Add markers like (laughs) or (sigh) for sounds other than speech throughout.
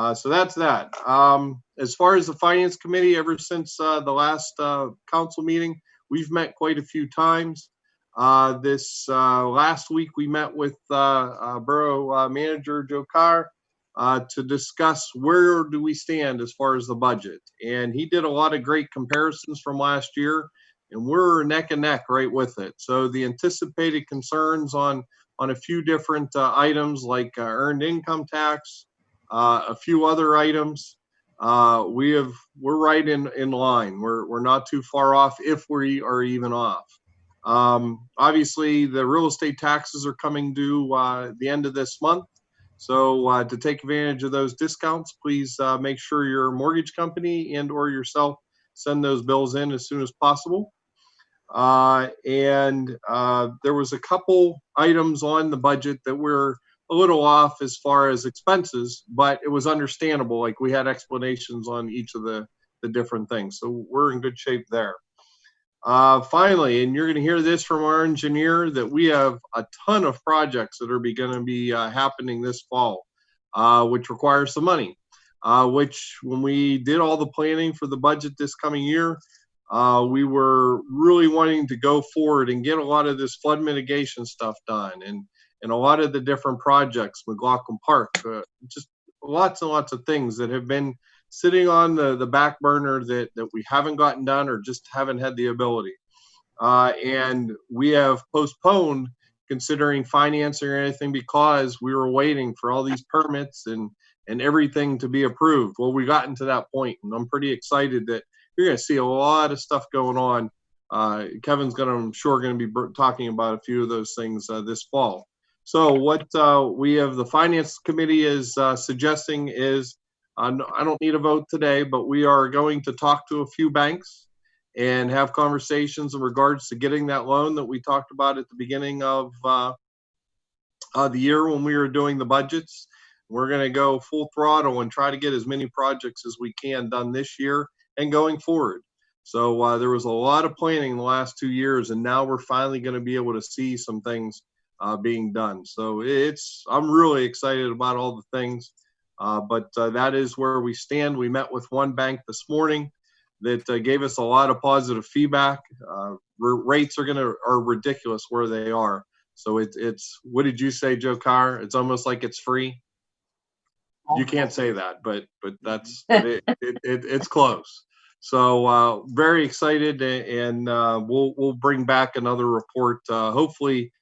Uh, so that's that. Um, as far as the finance committee, ever since uh, the last uh, council meeting, we've met quite a few times. Uh, this uh, last week, we met with Borough Manager Joe Carr to discuss where do we stand as far as the budget. And he did a lot of great comparisons from last year, and we're neck and neck right with it. So the anticipated concerns on on a few different items like earned income tax, uh, a few other items. Uh, we have we're right in in line. We're we're not too far off if we are even off. Um, obviously, the real estate taxes are coming due uh, the end of this month. So uh, to take advantage of those discounts, please uh, make sure your mortgage company and or yourself send those bills in as soon as possible. Uh, and uh, there was a couple items on the budget that were a little off as far as expenses, but it was understandable. Like we had explanations on each of the, the different things. So we're in good shape there. Uh, finally, and you're going to hear this from our engineer, that we have a ton of projects that are going to be uh, happening this fall, uh, which requires some money. Uh, which, when we did all the planning for the budget this coming year, uh, we were really wanting to go forward and get a lot of this flood mitigation stuff done, and and a lot of the different projects, McLaughlin Park, uh, just lots and lots of things that have been sitting on the, the back burner that, that we haven't gotten done or just haven't had the ability. Uh, and we have postponed considering financing or anything because we were waiting for all these permits and, and everything to be approved. Well, we've gotten to that point and I'm pretty excited that you're going to see a lot of stuff going on. Uh, Kevin's going to, I'm sure, going to be talking about a few of those things uh, this fall. So what uh, we have the finance committee is uh, suggesting is uh, I don't need a vote today, but we are going to talk to a few banks and have conversations in regards to getting that loan that we talked about at the beginning of uh, uh, the year when we were doing the budgets. We're going to go full throttle and try to get as many projects as we can done this year and going forward. So uh, there was a lot of planning in the last two years, and now we're finally going to be able to see some things uh, being done. So it's I'm really excited about all the things. Uh, but uh, that is where we stand. We met with one bank this morning that uh, gave us a lot of positive feedback. Uh, rates are gonna are ridiculous where they are. So it, it's what did you say, Joe Carr? It's almost like it's free. You can't say that, but but that's (laughs) it, it, it, it's close. So uh, very excited, and uh, we'll we'll bring back another report. Uh, hopefully,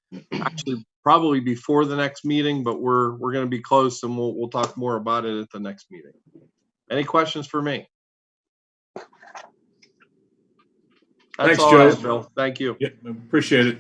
actually probably before the next meeting, but we're we're going to be close and we'll we'll talk more about it at the next meeting. Any questions for me? That's Thanks, all I Joe. have, Bill. Thank you. Yeah, appreciate it.